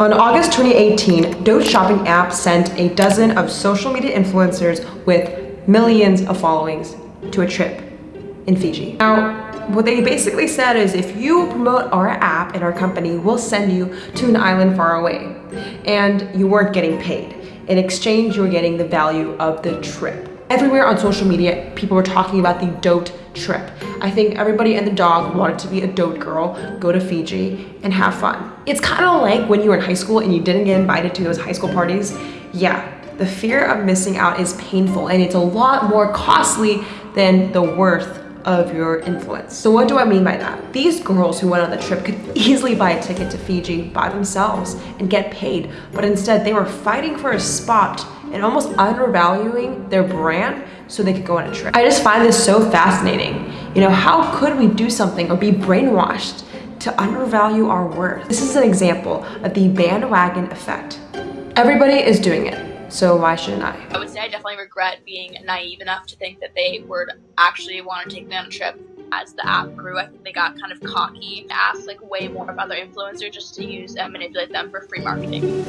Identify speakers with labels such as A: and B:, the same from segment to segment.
A: On August 2018, Dote shopping app sent a dozen of social media influencers with millions of followings to a trip in Fiji. Now, what they basically said is if you promote our app and our company, we'll send you to an island far away. And you weren't getting paid. In exchange, you were getting the value of the trip. Everywhere on social media, people were talking about the Dote trip. I think everybody and the dog wanted to be a Dote girl, go to Fiji, and have fun. It's kind of like when you were in high school and you didn't get invited to those high school parties. Yeah, the fear of missing out is painful and it's a lot more costly than the worth of your influence. So what do I mean by that? These girls who went on the trip could easily buy a ticket to Fiji by themselves and get paid, but instead they were fighting for a spot and almost undervaluing their brand so they could go on a trip. I just find this so fascinating. You know, how could we do something or be brainwashed to undervalue our worth? This is an example of the bandwagon effect. Everybody is doing it. So why shouldn't I?
B: I would say I definitely regret being naive enough to think that they would actually want to take me on a trip. As the app grew, I think they got kind of cocky, and asked like way more of other influencers just to use and manipulate them for free marketing.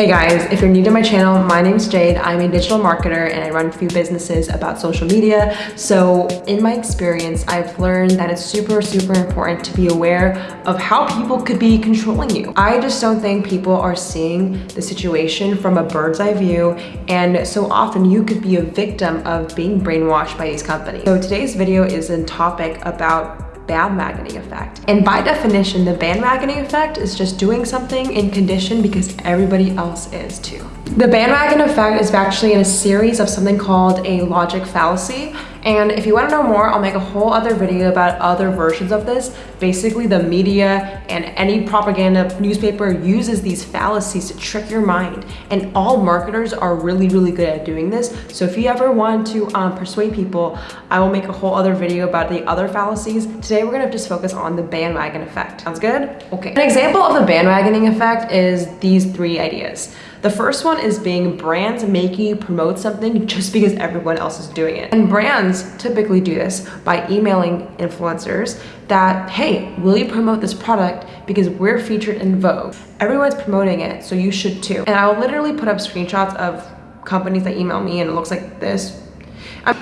A: Hey guys, if you're new to my channel, my name's Jade. I'm a digital marketer and I run a few businesses about social media. So in my experience, I've learned that it's super, super important to be aware of how people could be controlling you. I just don't think people are seeing the situation from a bird's eye view. And so often you could be a victim of being brainwashed by these companies. So today's video is a topic about bandwagoning effect. And by definition, the bandwagoning effect is just doing something in condition because everybody else is too. The bandwagon effect is actually in a series of something called a logic fallacy. And if you want to know more, I'll make a whole other video about other versions of this. Basically, the media and any propaganda newspaper uses these fallacies to trick your mind. And all marketers are really, really good at doing this. So if you ever want to um, persuade people, I will make a whole other video about the other fallacies. Today, we're going to just focus on the bandwagon effect. Sounds good? Okay. An example of the bandwagoning effect is these three ideas. The first one is being brands making you promote something just because everyone else is doing it. And brands typically do this by emailing influencers that, hey, will you promote this product because we're featured in Vogue. Everyone's promoting it, so you should too. And I'll literally put up screenshots of companies that email me and it looks like this. I,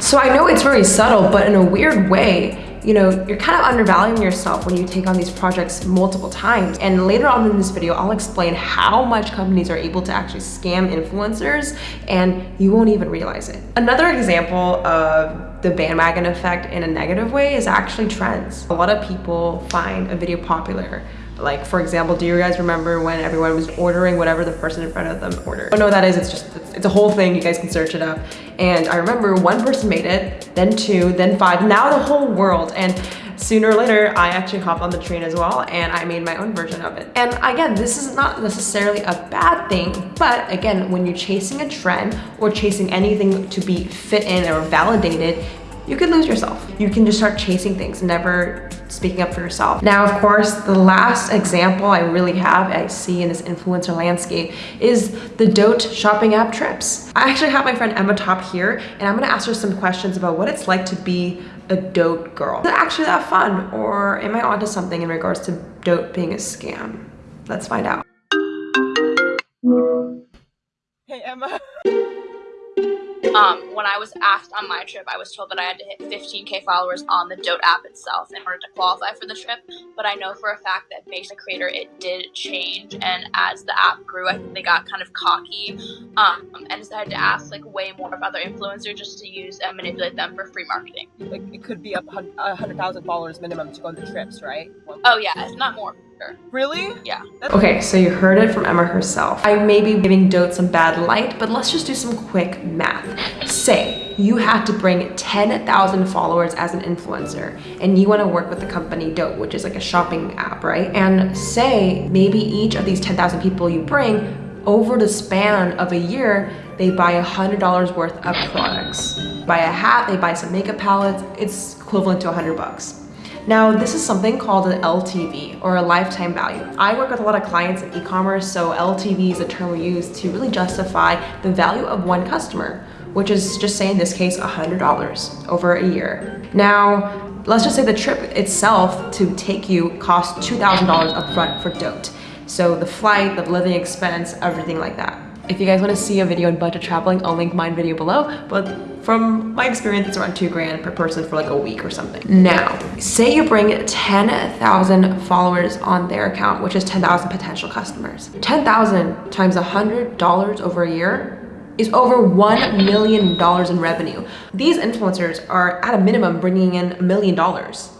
A: so I know it's very subtle, but in a weird way, you know, you're kind of undervaluing yourself when you take on these projects multiple times. And later on in this video, I'll explain how much companies are able to actually scam influencers and you won't even realize it. Another example of the bandwagon effect in a negative way is actually trends. A lot of people find a video popular. Like for example do you guys remember when everyone was ordering whatever the person in front of them ordered? Oh what that is it's just it's, it's, a whole thing. You guys can search it up. And i remember one person made it then two then five. Now the whole world. And sooner or later i actually hopped on the train as well and i made my own version of it and again this is not necessarily a bad thing but again when you're chasing a trend or chasing anything to be fit in or validated you could lose yourself. You can just start chasing things, never speaking up for yourself. Now, of course, the last example I really have, I see in this influencer landscape is the Dote shopping app trips. I actually have my friend Emma Top here, and I'm gonna ask her some questions about what it's like to be a Dote girl. Is it actually that fun, or am I onto something in regards to Dote being a scam? Let's find out.
B: Hey, Emma. Um, when I was asked on my trip, I was told that I had to hit 15k followers on the Dote app itself in order to qualify for the trip. But I know for a fact that based on creator, it did change. And as the app grew, I think they got kind of cocky um, and decided to ask like way more of other influencers just to use and manipulate them for free marketing.
C: Like it could be a hundred thousand followers minimum to go on the trips, right?
B: Oh yeah, if not more.
C: Really?
B: Yeah.
A: Okay, so you heard it from Emma herself. I may be giving Dote some bad light, but let's just do some quick math. Say you have to bring 10,000 followers as an influencer and you want to work with the company Dote, which is like a shopping app, right? And say maybe each of these 10,000 people you bring over the span of a year, they buy a $100 worth of products. Buy a hat, they buy some makeup palettes, it's equivalent to 100 bucks. Now, this is something called an LTV or a lifetime value. I work with a lot of clients in e-commerce, so LTV is a term we use to really justify the value of one customer, which is just say in this case, $100 over a year. Now, let's just say the trip itself to take you costs $2,000 upfront for Dote. So the flight, the living expense, everything like that. If you guys want to see a video on budget traveling, I'll link my video below. But from my experience, it's around two grand per person for like a week or something. Now, say you bring 10,000 followers on their account, which is 10,000 potential customers. 10,000 times $100 over a year is over $1 million in revenue. These influencers are at a minimum bringing in a million dollars.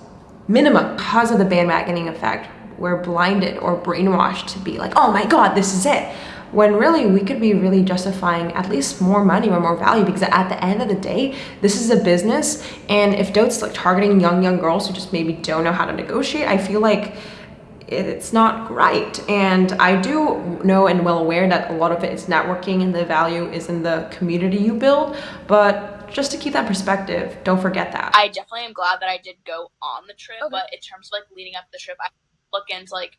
A: Minimum because of the bandwagoning effect. We're blinded or brainwashed to be like, oh my God, this is it. When really we could be really justifying at least more money or more value because at the end of the day, this is a business. And if Dote's like targeting young, young girls who just maybe don't know how to negotiate, I feel like it's not right. And I do know and well aware that a lot of it is networking and the value is in the community you build, but just to keep that perspective, don't forget that.
B: I definitely am glad that I did go on the trip, okay. but in terms of like leading up the trip, I look into like,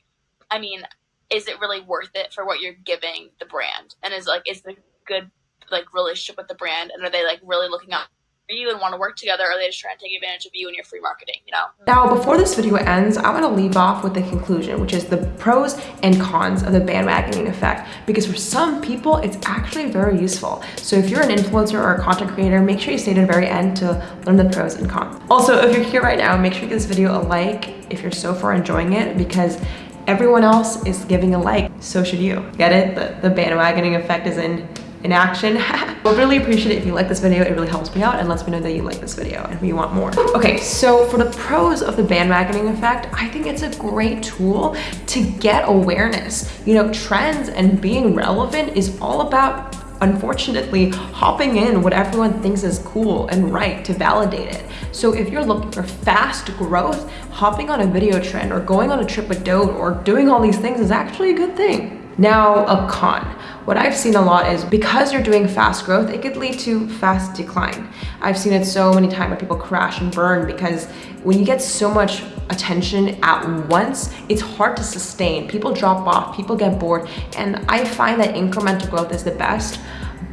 B: I mean, is it really worth it for what you're giving the brand? And is like, is the good like relationship with the brand and are they like really looking out you and want to work together or they just try to take advantage of you and your free marketing you know?
A: Now before this video ends i want to leave off with the conclusion which is the pros and cons of the bandwagoning effect because for some people it's actually very useful. So if you're an influencer or a content creator make sure you stay to the very end to learn the pros and cons. Also if you're here right now make sure you give this video a like if you're so far enjoying it because everyone else is giving a like. So should you. Get it? The, the bandwagoning effect is in in action. Would really appreciate it if you like this video. It really helps me out and lets me know that you like this video and you want more. Okay, so for the pros of the bandwagoning effect, I think it's a great tool to get awareness. You know, trends and being relevant is all about unfortunately hopping in what everyone thinks is cool and right to validate it. So if you're looking for fast growth, hopping on a video trend or going on a trip with Dote or doing all these things is actually a good thing. Now, a con. What I've seen a lot is because you're doing fast growth, it could lead to fast decline. I've seen it so many times where people crash and burn because when you get so much attention at once, it's hard to sustain. People drop off, people get bored, and I find that incremental growth is the best.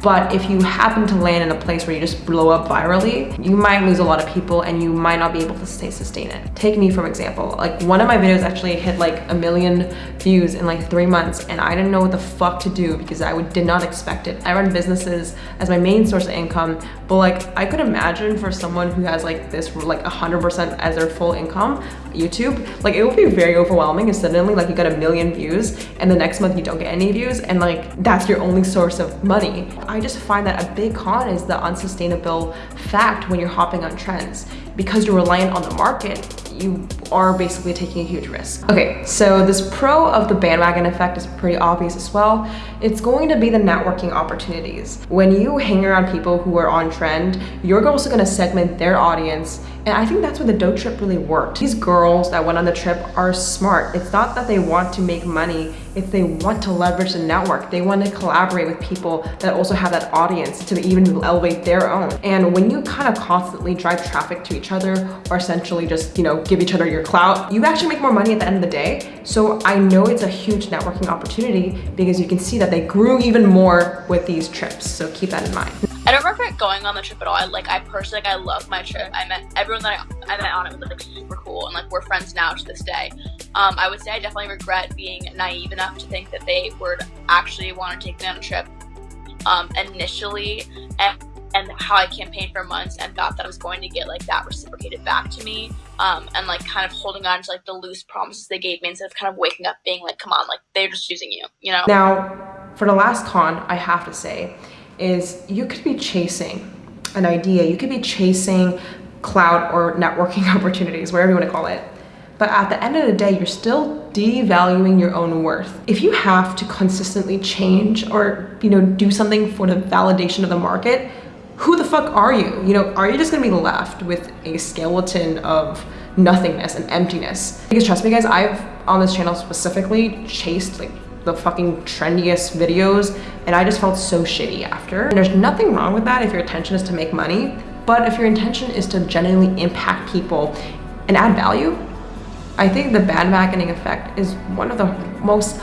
A: But if you happen to land in a place where you just blow up virally, you might lose a lot of people and you might not be able to stay sustain it. Take me for example. Like one of my videos actually hit like a million views in like three months and I didn't know what the fuck to do because I would, did not expect it. I run businesses as my main source of income, but like I could imagine for someone who has like this like 100% as their full income, YouTube, like it would be very overwhelming if suddenly like you got a million views and the next month you don't get any views and like that's your only source of money. I just find that a big con is the unsustainable fact when you're hopping on trends. Because you're reliant on the market, you are basically taking a huge risk. Okay, so this pro of the bandwagon effect is pretty obvious as well. It's going to be the networking opportunities. When you hang around people who are on trend, you're also gonna segment their audience and I think that's where the dote trip really worked. These girls that went on the trip are smart. It's not that they want to make money, it's they want to leverage the network. They want to collaborate with people that also have that audience to even elevate their own. And when you kind of constantly drive traffic to each other or essentially just, you know, give each other your clout, you actually make more money at the end of the day. So I know it's a huge networking opportunity because you can see that they grew even more with these trips. So keep that in mind.
B: Don't regret going on the trip at all. I like I personally like I love my trip. I met everyone that I, I met on it was like super cool and like we're friends now to this day. Um, I would say I definitely regret being naive enough to think that they would actually want to take me on a trip um, initially and, and how I campaigned for months and thought that I was going to get like that reciprocated back to me um, and like kind of holding on to like the loose promises they gave me instead of kind of waking up being like, come on, like they're just using you, you know?
A: Now, for the last con, I have to say, is you could be chasing an idea, you could be chasing cloud or networking opportunities, whatever you want to call it. But at the end of the day, you're still devaluing your own worth. If you have to consistently change or, you know, do something for the validation of the market, who the fuck are you? You know, are you just gonna be left with a skeleton of nothingness and emptiness? Because trust me guys, I've on this channel specifically chased like the fucking trendiest videos and I just felt so shitty after. And there's nothing wrong with that if your intention is to make money, but if your intention is to genuinely impact people and add value, I think the bandwagoning effect is one of the most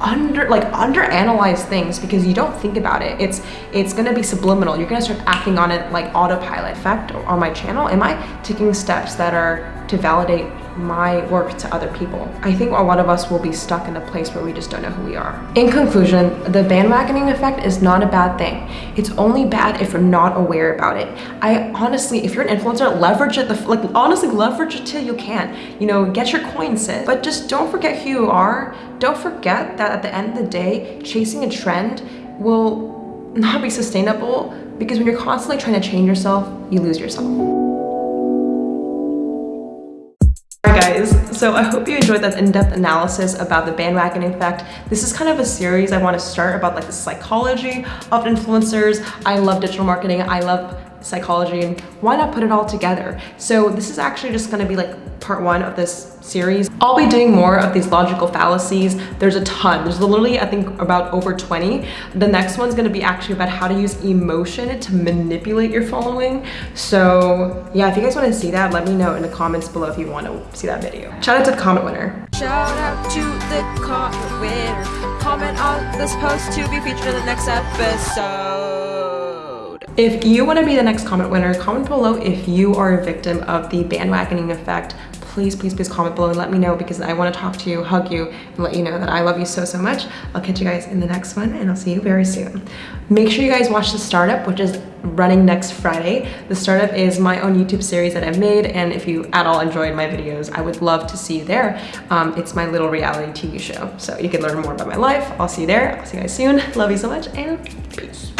A: under like under analyze things because you don't think about it. It's it's gonna be subliminal. You're gonna start acting on it like autopilot. Effect on my channel am i taking steps that are to validate my work to other people. I think a lot of us will be stuck in a place where we just don't know who we are. In conclusion, the bandwagoning effect is not a bad thing. It's only bad if you're not aware about it. I honestly, if you're an influencer, leverage it, the, like honestly leverage it till you can. You know, get your coin sis. But just don't forget who you are. Don't forget that at the end of the day, chasing a trend will not be sustainable because when you're constantly trying to change yourself, you lose yourself. Guys, so I hope you enjoyed that in-depth analysis about the bandwagon effect. This is kind of a series I want to start about like the psychology of influencers. I love digital marketing. I love psychology and why not put it all together? So this is actually just gonna be like part one of this series. I'll be doing more of these logical fallacies. There's a ton. There's literally, I think, about over 20. The next one's gonna be actually about how to use emotion to manipulate your following. So yeah, if you guys wanna see that, let me know in the comments below if you wanna see that video. Shout out to the comment winner.
C: Shout out to the comment winner. Comment on this post to be featured in the next episode.
A: If you want to be the next comment winner, comment below if you are a victim of the bandwagoning effect. Please, please, please comment below and let me know because I want to talk to you, hug you, and let you know that I love you so, so much. I'll catch you guys in the next one and I'll see you very soon. Make sure you guys watch the startup, which is running next Friday. The startup is my own YouTube series that I've made and if you at all enjoyed my videos, I would love to see you there. Um, it's my little reality TV show. So you can learn more about my life. I'll see you there. I'll see you guys soon. Love you so much and peace.